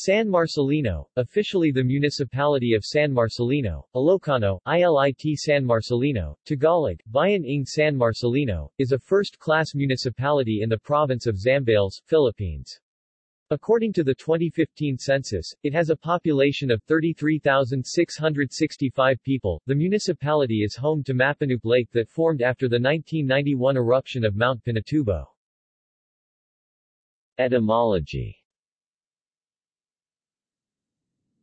San Marcelino, officially the municipality of San Marcelino, Ilocano, ILIT San Marcelino, Tagalog, Bayan ng San Marcelino, is a first-class municipality in the province of Zambales, Philippines. According to the 2015 census, it has a population of 33,665 people. The municipality is home to Mapanoop Lake that formed after the 1991 eruption of Mount Pinatubo. Etymology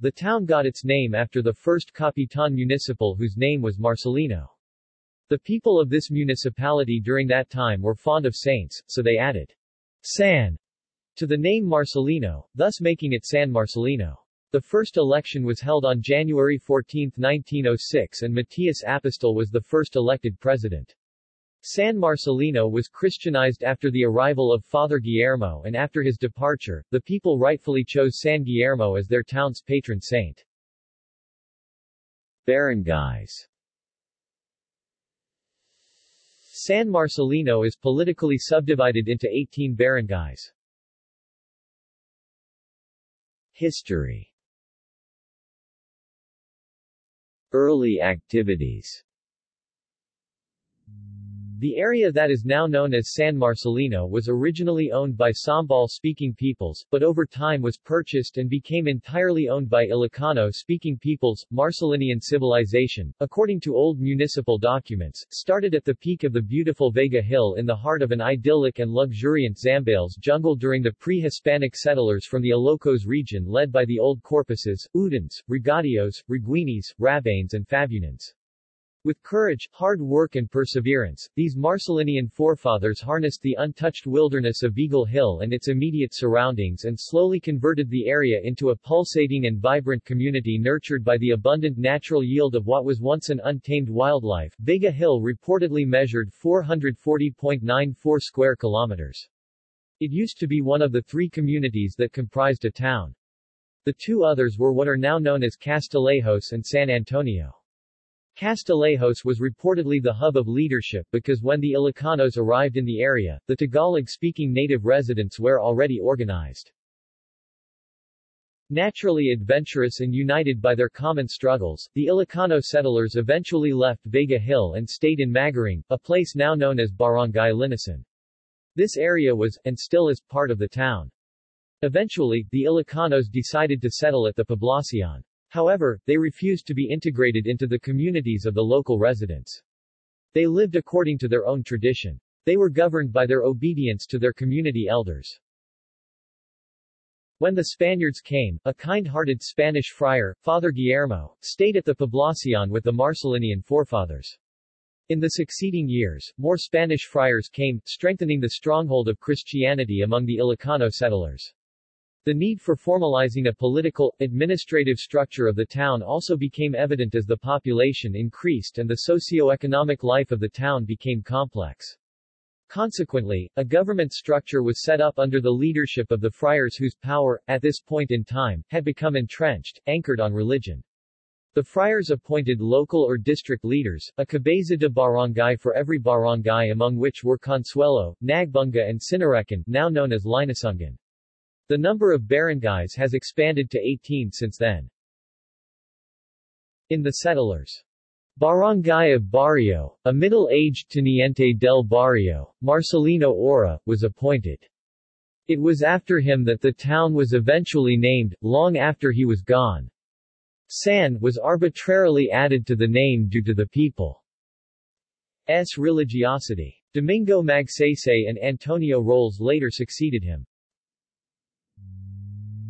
The town got its name after the first Capitan Municipal whose name was Marcelino. The people of this municipality during that time were fond of saints, so they added San to the name Marcelino, thus making it San Marcelino. The first election was held on January 14, 1906 and Matias Apostol was the first elected president. San Marcelino was Christianized after the arrival of Father Guillermo and after his departure, the people rightfully chose San Guillermo as their town's patron saint. Barangays San Marcelino is politically subdivided into 18 barangays. History Early activities the area that is now known as San Marcelino was originally owned by Sambal-speaking peoples, but over time was purchased and became entirely owned by Ilocano-speaking peoples. Marcelinian civilization, according to old municipal documents, started at the peak of the beautiful Vega Hill in the heart of an idyllic and luxuriant Zambales jungle during the pre-Hispanic settlers from the Ilocos region led by the old Corpuses, Udins, Regadios, Reguinis, Rabanes and Fabunans. With courage, hard work and perseverance, these Marcelinian forefathers harnessed the untouched wilderness of Eagle Hill and its immediate surroundings and slowly converted the area into a pulsating and vibrant community nurtured by the abundant natural yield of what was once an untamed wildlife. Vega Hill reportedly measured 440.94 square kilometers. It used to be one of the three communities that comprised a town. The two others were what are now known as Castillejos and San Antonio. Castillejos was reportedly the hub of leadership because when the Ilocanos arrived in the area, the Tagalog-speaking native residents were already organized. Naturally adventurous and united by their common struggles, the Ilocano settlers eventually left Vega Hill and stayed in Magaring, a place now known as Barangay Linasin. This area was, and still is, part of the town. Eventually, the Ilocanos decided to settle at the Poblacion. However, they refused to be integrated into the communities of the local residents. They lived according to their own tradition. They were governed by their obedience to their community elders. When the Spaniards came, a kind-hearted Spanish friar, Father Guillermo, stayed at the Poblacion with the Marcelinian forefathers. In the succeeding years, more Spanish friars came, strengthening the stronghold of Christianity among the Ilocano settlers. The need for formalizing a political, administrative structure of the town also became evident as the population increased and the socio-economic life of the town became complex. Consequently, a government structure was set up under the leadership of the friars whose power, at this point in time, had become entrenched, anchored on religion. The friars appointed local or district leaders, a cabeza de barangay for every barangay among which were Consuelo, Nagbunga and Sinarecan, now known as Linusungan. The number of barangays has expanded to 18 since then. In the settlers' Barangay of Barrio, a middle-aged Teniente del Barrio, Marcelino Ora, was appointed. It was after him that the town was eventually named, long after he was gone. San was arbitrarily added to the name due to the people's religiosity. Domingo Magsaysay and Antonio Roles later succeeded him.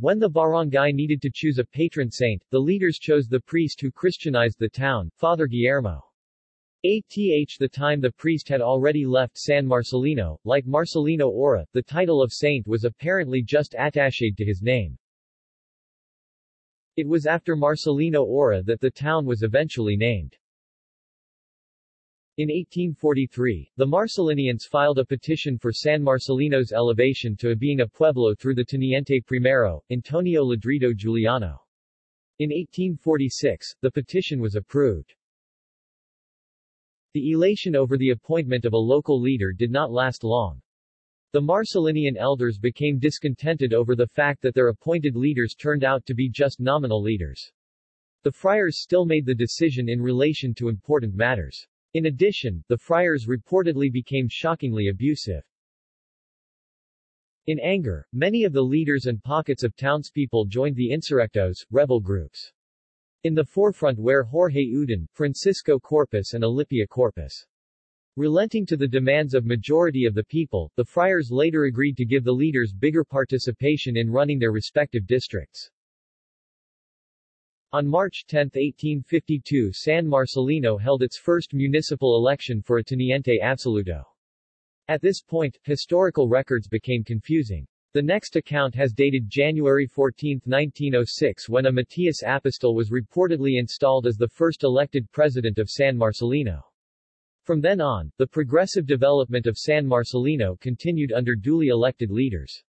When the barangay needed to choose a patron saint, the leaders chose the priest who Christianized the town, Father Guillermo. At the time the priest had already left San Marcelino, like Marcelino Ora, the title of saint was apparently just attached to his name. It was after Marcelino Ora that the town was eventually named. In 1843, the Marcelinians filed a petition for San Marcelino's elevation to a being a pueblo through the Teniente Primero, Antonio Ladrido Juliano. In 1846, the petition was approved. The elation over the appointment of a local leader did not last long. The Marcelinian elders became discontented over the fact that their appointed leaders turned out to be just nominal leaders. The friars still made the decision in relation to important matters. In addition, the friars reportedly became shockingly abusive. In anger, many of the leaders and pockets of townspeople joined the insurrectos, rebel groups. In the forefront were Jorge Udin, Francisco Corpus and Alipia Corpus. Relenting to the demands of majority of the people, the friars later agreed to give the leaders bigger participation in running their respective districts. On March 10, 1852 San Marcelino held its first municipal election for a teniente absoluto. At this point, historical records became confusing. The next account has dated January 14, 1906 when a Matias Apostol was reportedly installed as the first elected president of San Marcelino. From then on, the progressive development of San Marcelino continued under duly elected leaders.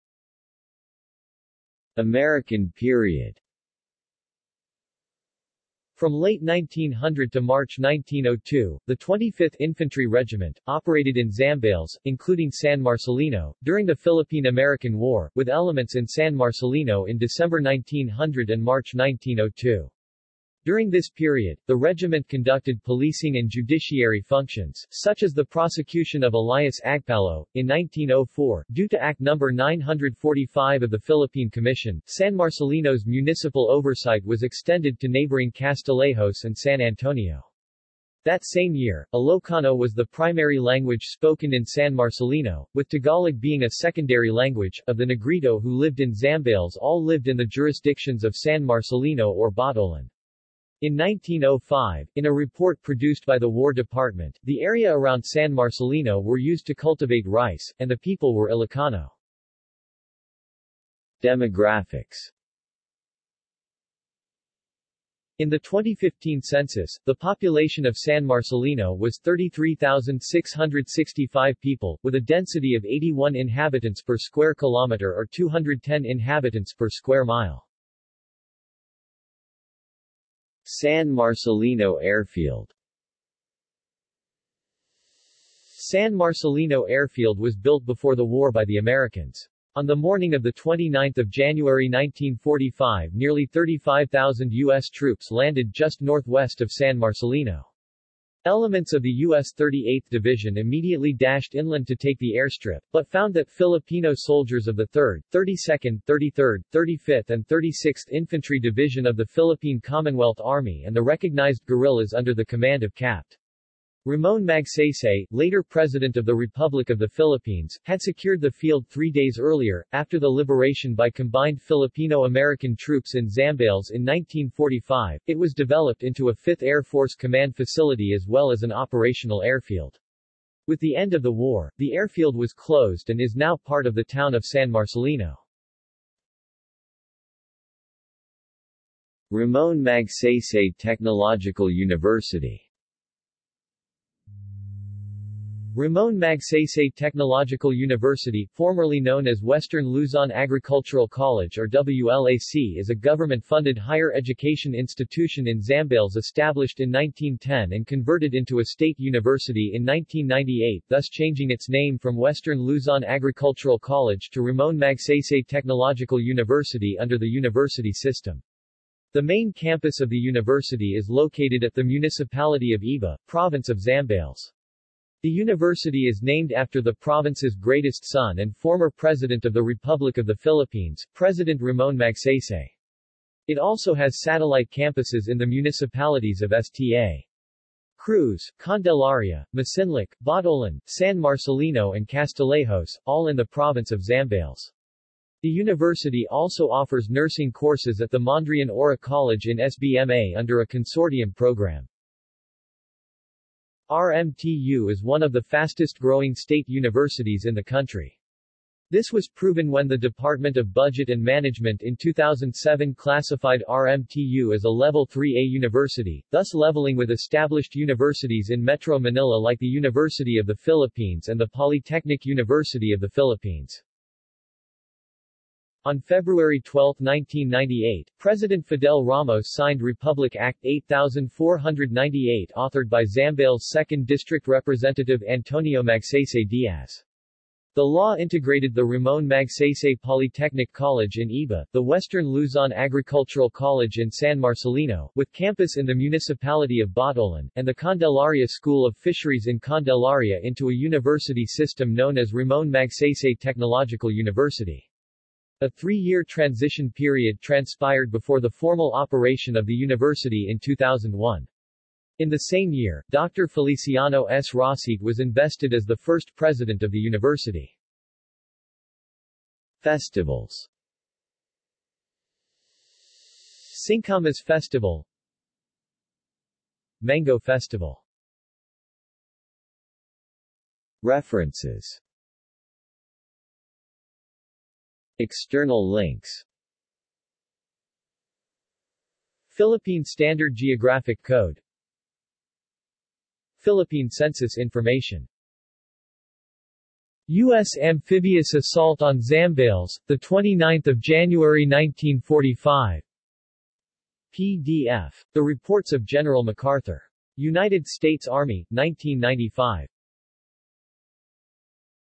American period from late 1900 to March 1902, the 25th Infantry Regiment, operated in Zambales, including San Marcelino, during the Philippine-American War, with elements in San Marcelino in December 1900 and March 1902. During this period, the regiment conducted policing and judiciary functions, such as the prosecution of Elias Agpalo. In 1904, due to Act No. 945 of the Philippine Commission, San Marcelino's municipal oversight was extended to neighboring Castillejos and San Antonio. That same year, Ilocano was the primary language spoken in San Marcelino, with Tagalog being a secondary language. Of the Negrito who lived in Zambales all lived in the jurisdictions of San Marcelino or Botolan. In 1905, in a report produced by the War Department, the area around San Marcelino were used to cultivate rice, and the people were Ilocano. Demographics In the 2015 census, the population of San Marcelino was 33,665 people, with a density of 81 inhabitants per square kilometer or 210 inhabitants per square mile. San Marcelino Airfield San Marcelino Airfield was built before the war by the Americans. On the morning of 29 January 1945 nearly 35,000 U.S. troops landed just northwest of San Marcelino. Elements of the U.S. 38th Division immediately dashed inland to take the airstrip, but found that Filipino soldiers of the 3rd, 32nd, 33rd, 35th and 36th Infantry Division of the Philippine Commonwealth Army and the recognized guerrillas under the command of Capt. Ramon Magsaysay, later President of the Republic of the Philippines, had secured the field three days earlier, after the liberation by combined Filipino-American troops in Zambales in 1945. It was developed into a 5th Air Force Command facility as well as an operational airfield. With the end of the war, the airfield was closed and is now part of the town of San Marcelino. Ramon Magsaysay Technological University Ramon Magsaysay Technological University, formerly known as Western Luzon Agricultural College or WLAC is a government-funded higher education institution in Zambales established in 1910 and converted into a state university in 1998 thus changing its name from Western Luzon Agricultural College to Ramon Magsaysay Technological University under the university system. The main campus of the university is located at the municipality of Iba, province of Zambales. The university is named after the province's greatest son and former President of the Republic of the Philippines, President Ramon Magsaysay. It also has satellite campuses in the municipalities of Sta. Cruz, Candelaria, Masinloc, Botolan, San Marcelino and Castillejos, all in the province of Zambales. The university also offers nursing courses at the Mondriaan Aura College in SBMA under a consortium program. RMTU is one of the fastest-growing state universities in the country. This was proven when the Department of Budget and Management in 2007 classified RMTU as a Level 3A university, thus leveling with established universities in Metro Manila like the University of the Philippines and the Polytechnic University of the Philippines. On February 12, 1998, President Fidel Ramos signed Republic Act 8498 authored by Zambales 2nd District Representative Antonio Magsaysay Diaz. The law integrated the Ramon Magsaysay Polytechnic College in Iba, the Western Luzon Agricultural College in San Marcelino, with campus in the municipality of Botolan, and the Candelaria School of Fisheries in Candelaria into a university system known as Ramon Magsaysay Technological University. A three-year transition period transpired before the formal operation of the university in 2001. In the same year, Dr. Feliciano S. Rosit was invested as the first president of the university. Festivals Singkamas Festival Mango Festival References External links Philippine Standard Geographic Code Philippine Census Information U.S. amphibious assault on Zambales, 29 January 1945 PDF. The Reports of General MacArthur. United States Army, 1995.